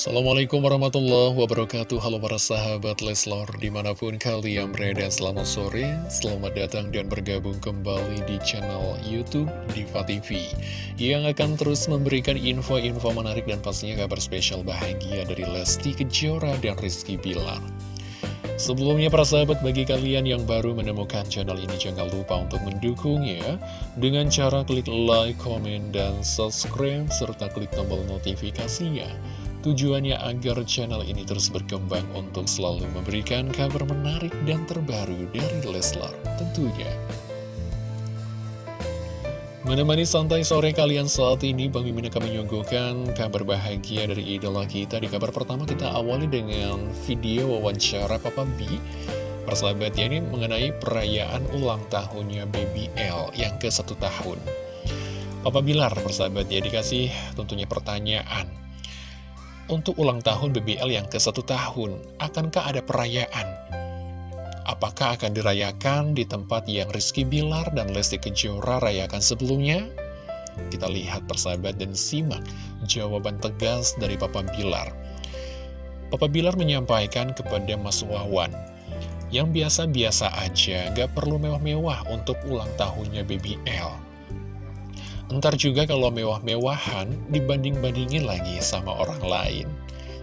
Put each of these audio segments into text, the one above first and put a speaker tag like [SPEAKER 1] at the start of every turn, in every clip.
[SPEAKER 1] Assalamualaikum warahmatullahi wabarakatuh. Halo para sahabat Leslor Di mana pun kalian berada selamat sore Selamat datang dan bergabung kembali di channel Youtube Diva TV Yang akan terus memberikan info-info menarik dan pastinya kabar spesial bahagia Dari Lesti Kejora dan Rizky Bilar. Sebelumnya para sahabat bagi kalian yang baru menemukan channel ini jangan lupa untuk mendukungnya dengan cara klik like, komen, dan subscribe serta klik tombol notifikasinya Tujuannya agar channel ini terus berkembang untuk selalu memberikan kabar menarik dan terbaru dari Leslar tentunya. Menemani santai sore kalian saat ini, Bang Mimin akan menyuguhkan kabar bahagia dari idola kita. Di kabar pertama kita awali dengan video wawancara Papa B. Persahabatnya ini mengenai perayaan ulang tahunnya Baby L yang ke satu tahun. Papa Bilar, persahabatnya dikasih tentunya pertanyaan untuk ulang tahun BBL yang ke satu tahun, akankah ada perayaan? Apakah akan dirayakan di tempat yang Rizky Bilar dan Lesti Kejora rayakan sebelumnya? Kita lihat persahabat dan simak jawaban tegas dari Papa Bilar. Papa Bilar menyampaikan kepada Mas Wawan, yang biasa-biasa aja, gak perlu mewah-mewah untuk ulang tahunnya BBL. Ntar juga kalau mewah-mewahan dibanding-bandingin lagi sama orang lain.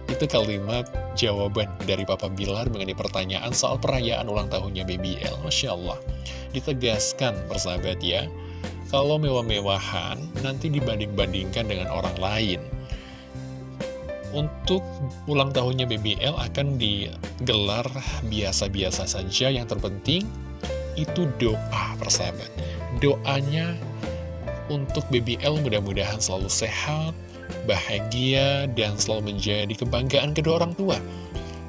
[SPEAKER 1] Itu kalimat jawaban dari Papa Bilar mengenai pertanyaan soal perayaan ulang tahunnya BBL. Masya Allah. Ditegaskan persahabat ya. Kalau mewah-mewahan nanti dibanding-bandingkan dengan orang lain. Untuk ulang tahunnya BBL akan digelar biasa-biasa saja. Yang terpenting itu doa persahabat. Doanya untuk BBL mudah-mudahan selalu sehat, bahagia, dan selalu menjadi kebanggaan kedua orang tua.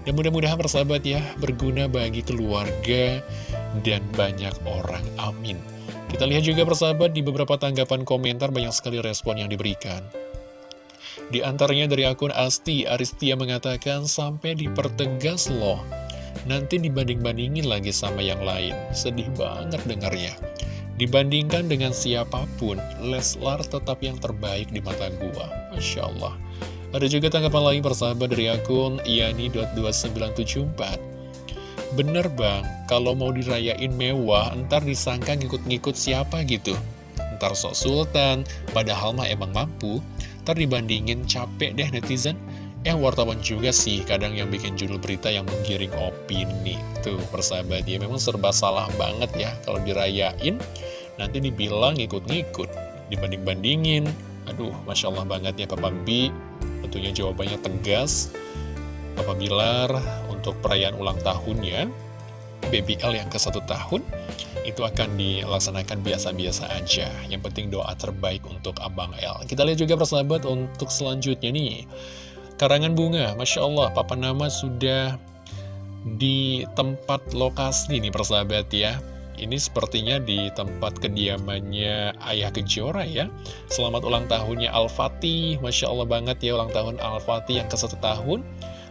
[SPEAKER 1] Dan mudah-mudahan persahabat ya, berguna bagi keluarga dan banyak orang. Amin. Kita lihat juga persahabat di beberapa tanggapan komentar banyak sekali respon yang diberikan. Di antaranya dari akun Asti, Aristia mengatakan sampai dipertegas loh. Nanti dibanding-bandingin lagi sama yang lain. Sedih banget dengarnya. Dibandingkan dengan siapa pun, Leslar tetap yang terbaik di mata gua. Masya Allah. Ada juga tanggapan lain persahabat dari akun iani.2974. Bener bang, kalau mau dirayain mewah, ntar disangka ngikut-ngikut siapa gitu. Ntar sok sultan, padahal mah emang mampu. Ntar dibandingin capek deh netizen. Eh wartawan juga sih kadang yang bikin judul berita yang menggiring opini. Tuh persahabat ya memang serba salah banget ya kalau dirayain nanti dibilang ngikut-ngikut, dibanding-bandingin. Aduh, Masya Allah banget ya Papa B. Tentunya jawabannya tegas. Papa Bilar untuk perayaan ulang tahunnya, BBL yang ke satu tahun, itu akan dilaksanakan biasa-biasa aja. Yang penting doa terbaik untuk Abang L. Kita lihat juga persahabat untuk selanjutnya nih. Karangan bunga, Masya Allah, Papa Nama sudah di tempat lokasi nih persahabat ya ini sepertinya di tempat kediamannya Ayah Kejora ya. Selamat ulang tahunnya Al-Fatih. Masya Allah banget ya ulang tahun Al-Fatih yang ke satu tahun.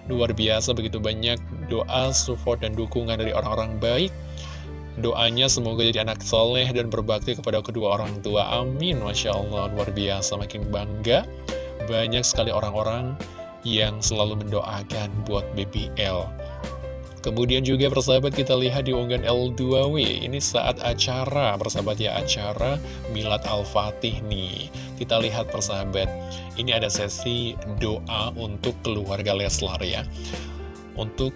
[SPEAKER 1] Luar biasa begitu banyak doa, support, dan dukungan dari orang-orang baik. Doanya semoga jadi anak soleh dan berbakti kepada kedua orang tua. Amin. Masya Allah luar biasa makin bangga. Banyak sekali orang-orang yang selalu mendoakan buat BBL. Kemudian juga persahabat kita lihat di unggahan L2W Ini saat acara, persahabat ya acara Milad Al-Fatih nih. Kita lihat persahabat Ini ada sesi doa untuk keluarga Leslar ya. Untuk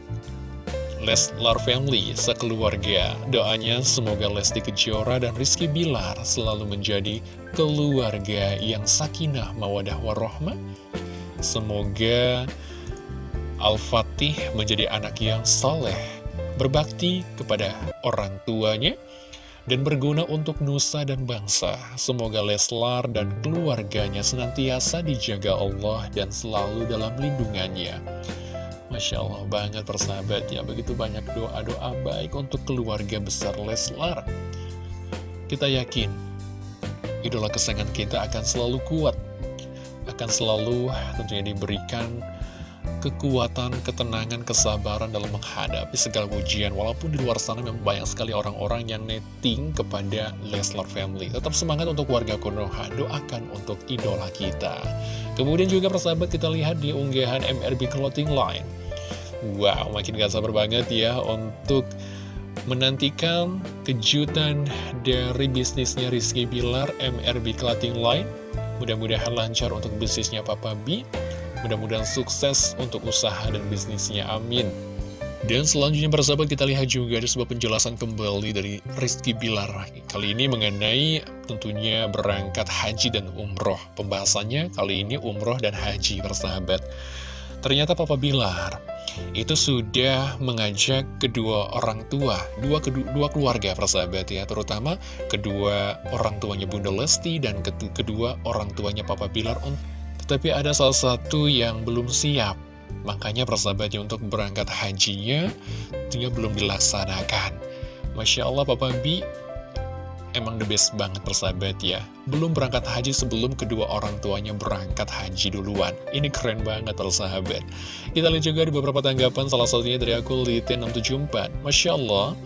[SPEAKER 1] Leslar Family sekeluarga. Doanya semoga Lesti Kejora dan Rizky Bilar Selalu menjadi keluarga yang sakinah mawadah warohmah Semoga Al-Fatih menjadi anak yang soleh, berbakti kepada orang tuanya, dan berguna untuk nusa dan bangsa. Semoga Leslar dan keluarganya senantiasa dijaga Allah dan selalu dalam lindungannya. Masya Allah banget persahabat ya, begitu banyak doa-doa baik untuk keluarga besar Leslar. Kita yakin, idola kesayangan kita akan selalu kuat, akan selalu tentunya diberikan kekuatan, ketenangan, kesabaran dalam menghadapi segala ujian. Walaupun di luar sana memang banyak sekali orang-orang yang netting kepada Leslar Family. Tetap semangat untuk warga Konoha, doakan untuk idola kita. Kemudian juga persahabat kita lihat di unggahan MRB Clothing Line. Wow, makin gak sabar banget ya untuk menantikan kejutan dari bisnisnya Rizky Bilar MRB Clothing Line. Mudah-mudahan lancar untuk bisnisnya Papa B. Mudah-mudahan sukses untuk usaha dan bisnisnya, amin. Dan selanjutnya persahabat kita lihat juga ada sebuah penjelasan kembali dari Rizky Bilar Kali ini mengenai tentunya berangkat haji dan umroh. Pembahasannya kali ini umroh dan haji persahabat. Ternyata Papa Bilar itu sudah mengajak kedua orang tua Dua, kedua, dua keluarga persahabat ya Terutama kedua orang tuanya Bunda Lesti dan kedua orang tuanya Papa Bilar untuk tapi ada salah satu yang belum siap. Makanya persahabatnya untuk berangkat hajinya Dia belum dilaksanakan. Masya Allah Papa B Emang the best banget persahabat ya. Belum berangkat haji sebelum kedua orang tuanya berangkat haji duluan. Ini keren banget persahabat. Kita lihat juga di beberapa tanggapan Salah satunya dari aku Liten 674 Masya Allah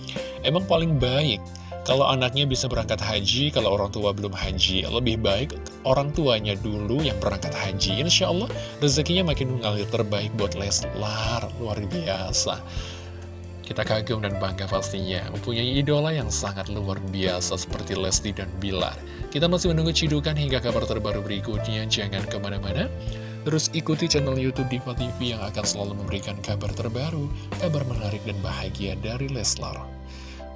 [SPEAKER 1] Emang paling baik kalau anaknya bisa berangkat haji, kalau orang tua belum haji, lebih baik orang tuanya dulu yang berangkat haji. Insya Allah rezekinya makin mengalir terbaik buat Leslar, luar biasa. Kita kagum dan bangga pastinya, mempunyai idola yang sangat luar biasa seperti Lesti dan Bilar. Kita masih menunggu cidukan hingga kabar terbaru berikutnya, jangan ke mana-mana. Terus ikuti channel Youtube Diva TV yang akan selalu memberikan kabar terbaru, kabar menarik dan bahagia dari Leslar.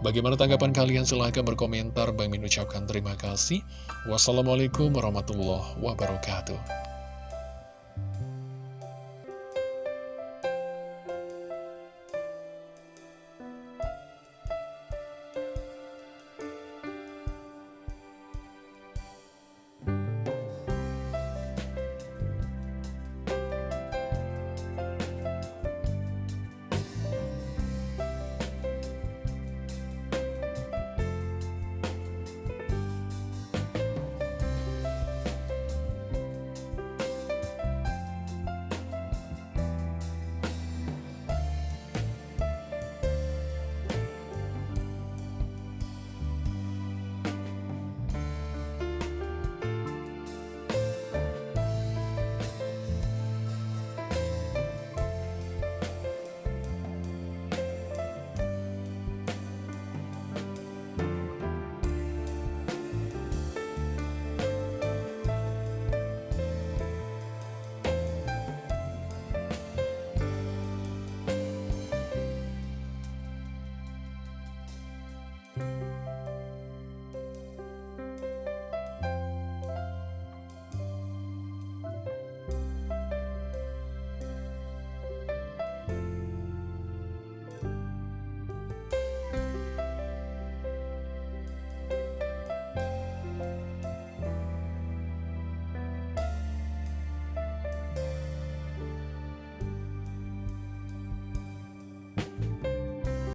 [SPEAKER 1] Bagaimana tanggapan kalian? Silahkan berkomentar. Bang Min ucapkan terima kasih. Wassalamualaikum warahmatullahi wabarakatuh.